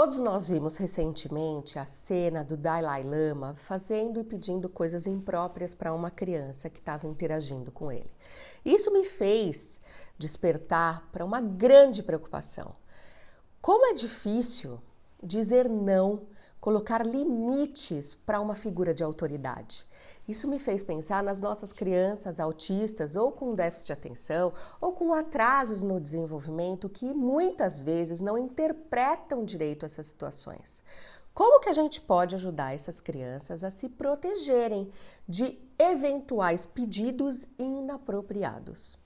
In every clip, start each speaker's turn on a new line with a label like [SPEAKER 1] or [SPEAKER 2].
[SPEAKER 1] Todos nós vimos recentemente a cena do Dalai Lama fazendo e pedindo coisas impróprias para uma criança que estava interagindo com ele. Isso me fez despertar para uma grande preocupação. Como é difícil dizer não colocar limites para uma figura de autoridade. Isso me fez pensar nas nossas crianças autistas ou com déficit de atenção ou com atrasos no desenvolvimento que muitas vezes não interpretam direito essas situações. Como que a gente pode ajudar essas crianças a se protegerem de eventuais pedidos inapropriados?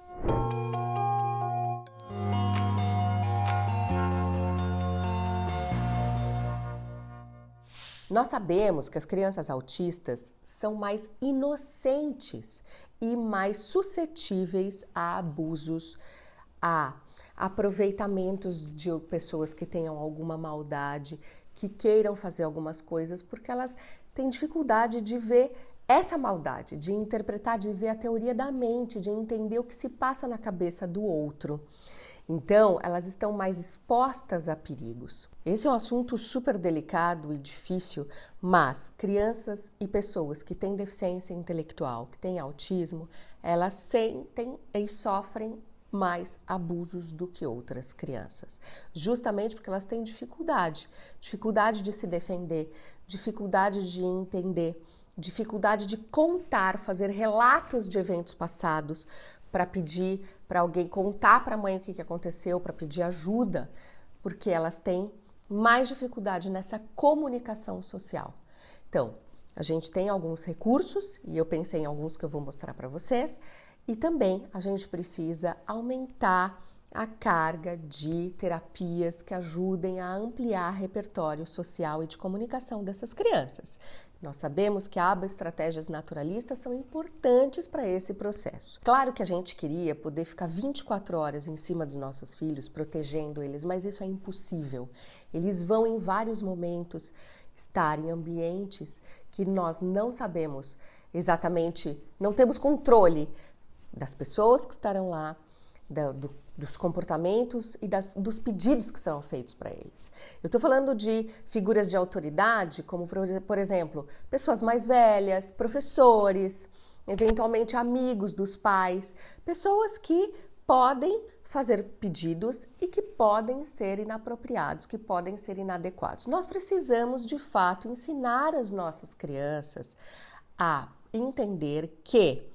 [SPEAKER 1] Nós sabemos que as crianças autistas são mais inocentes e mais suscetíveis a abusos, a aproveitamentos de pessoas que tenham alguma maldade, que queiram fazer algumas coisas, porque elas têm dificuldade de ver essa maldade, de interpretar, de ver a teoria da mente, de entender o que se passa na cabeça do outro. Então, elas estão mais expostas a perigos. Esse é um assunto super delicado e difícil, mas crianças e pessoas que têm deficiência intelectual, que têm autismo, elas sentem e sofrem mais abusos do que outras crianças, justamente porque elas têm dificuldade, dificuldade de se defender, dificuldade de entender, dificuldade de contar, fazer relatos de eventos passados, para pedir para alguém contar para a mãe o que, que aconteceu, para pedir ajuda, porque elas têm mais dificuldade nessa comunicação social. Então, a gente tem alguns recursos e eu pensei em alguns que eu vou mostrar para vocês, e também a gente precisa aumentar a carga de terapias que ajudem a ampliar repertório social e de comunicação dessas crianças. Nós sabemos que aba estratégias naturalistas são importantes para esse processo. Claro que a gente queria poder ficar 24 horas em cima dos nossos filhos, protegendo eles, mas isso é impossível. Eles vão em vários momentos estar em ambientes que nós não sabemos exatamente, não temos controle das pessoas que estarão lá, do, dos comportamentos e das, dos pedidos que são feitos para eles. Eu estou falando de figuras de autoridade, como por exemplo, pessoas mais velhas, professores, eventualmente amigos dos pais, pessoas que podem fazer pedidos e que podem ser inapropriados, que podem ser inadequados. Nós precisamos de fato ensinar as nossas crianças a entender que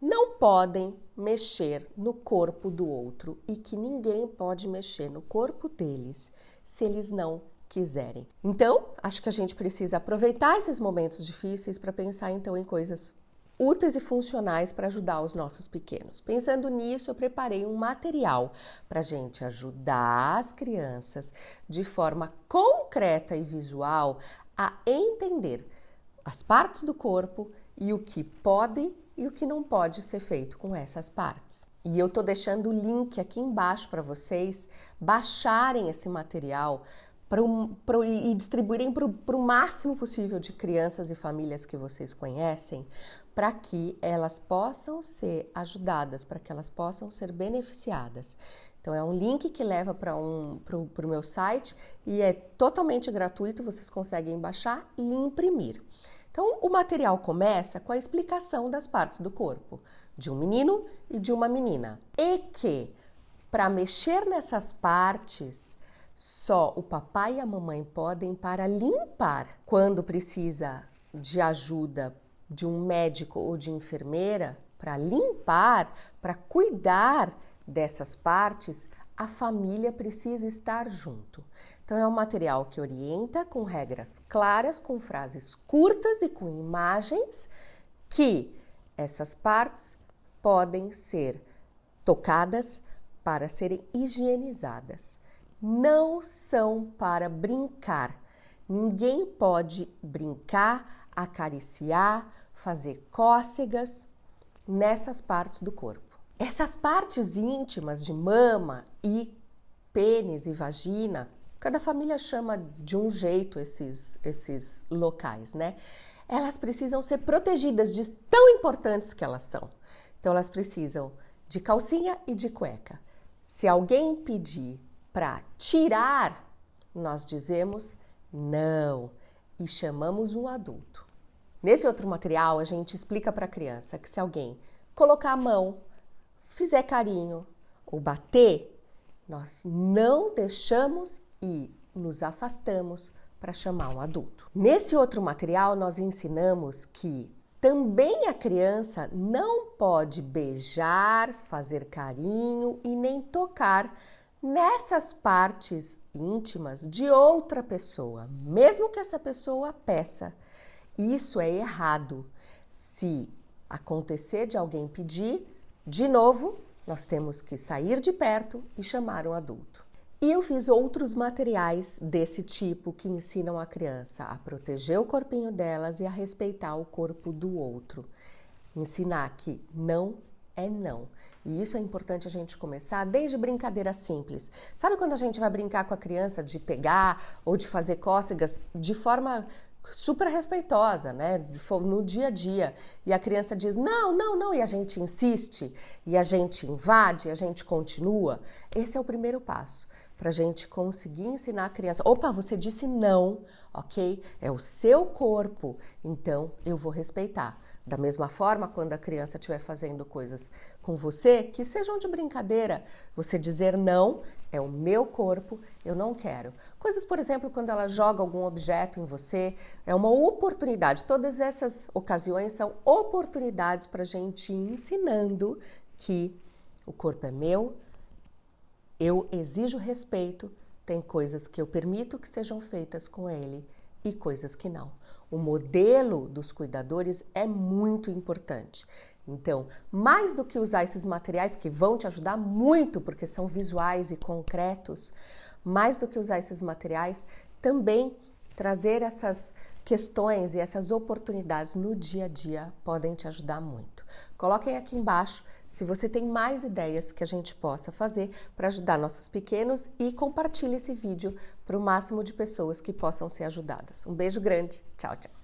[SPEAKER 1] não podem mexer no corpo do outro e que ninguém pode mexer no corpo deles se eles não quiserem. Então, acho que a gente precisa aproveitar esses momentos difíceis para pensar então em coisas úteis e funcionais para ajudar os nossos pequenos. Pensando nisso, eu preparei um material para a gente ajudar as crianças de forma concreta e visual a entender as partes do corpo e o que pode e o que não pode ser feito com essas partes. E eu tô deixando o link aqui embaixo para vocês baixarem esse material pro, pro, e distribuírem para o máximo possível de crianças e famílias que vocês conhecem, para que elas possam ser ajudadas, para que elas possam ser beneficiadas. Então é um link que leva para um, o meu site e é totalmente gratuito, vocês conseguem baixar e imprimir. Então, o material começa com a explicação das partes do corpo de um menino e de uma menina. E que, para mexer nessas partes, só o papai e a mamãe podem para limpar quando precisa de ajuda de um médico ou de enfermeira para limpar, para cuidar dessas partes, a família precisa estar junto. Então, é um material que orienta com regras claras, com frases curtas e com imagens que essas partes podem ser tocadas para serem higienizadas. Não são para brincar. Ninguém pode brincar, acariciar, fazer cócegas nessas partes do corpo. Essas partes íntimas de mama e pênis e vagina Cada família chama de um jeito esses, esses locais, né? Elas precisam ser protegidas de tão importantes que elas são. Então, elas precisam de calcinha e de cueca. Se alguém pedir para tirar nós dizemos não e chamamos um adulto. Nesse outro material, a gente explica para a criança que se alguém colocar a mão, fizer carinho ou bater, nós não deixamos e nos afastamos para chamar um adulto. Nesse outro material, nós ensinamos que também a criança não pode beijar, fazer carinho e nem tocar nessas partes íntimas de outra pessoa, mesmo que essa pessoa peça. Isso é errado. Se acontecer de alguém pedir, de novo, nós temos que sair de perto e chamar um adulto. E eu fiz outros materiais desse tipo que ensinam a criança a proteger o corpinho delas e a respeitar o corpo do outro. Ensinar que não é não. E isso é importante a gente começar desde brincadeira simples. Sabe quando a gente vai brincar com a criança de pegar ou de fazer cócegas de forma super respeitosa, né? No dia a dia. E a criança diz: não, não, não, e a gente insiste, e a gente invade, e a gente continua. Esse é o primeiro passo para a gente conseguir ensinar a criança. Opa, você disse não, ok? É o seu corpo, então eu vou respeitar. Da mesma forma, quando a criança estiver fazendo coisas com você que sejam de brincadeira, você dizer não é o meu corpo, eu não quero. Coisas, por exemplo, quando ela joga algum objeto em você, é uma oportunidade. Todas essas ocasiões são oportunidades para a gente ir ensinando que o corpo é meu, eu exijo respeito, tem coisas que eu permito que sejam feitas com ele e coisas que não. O modelo dos cuidadores é muito importante. Então, mais do que usar esses materiais que vão te ajudar muito, porque são visuais e concretos, mais do que usar esses materiais, também trazer essas questões e essas oportunidades no dia a dia podem te ajudar muito. Coloquem aqui embaixo se você tem mais ideias que a gente possa fazer para ajudar nossos pequenos e compartilhe esse vídeo para o máximo de pessoas que possam ser ajudadas. Um beijo grande, tchau, tchau.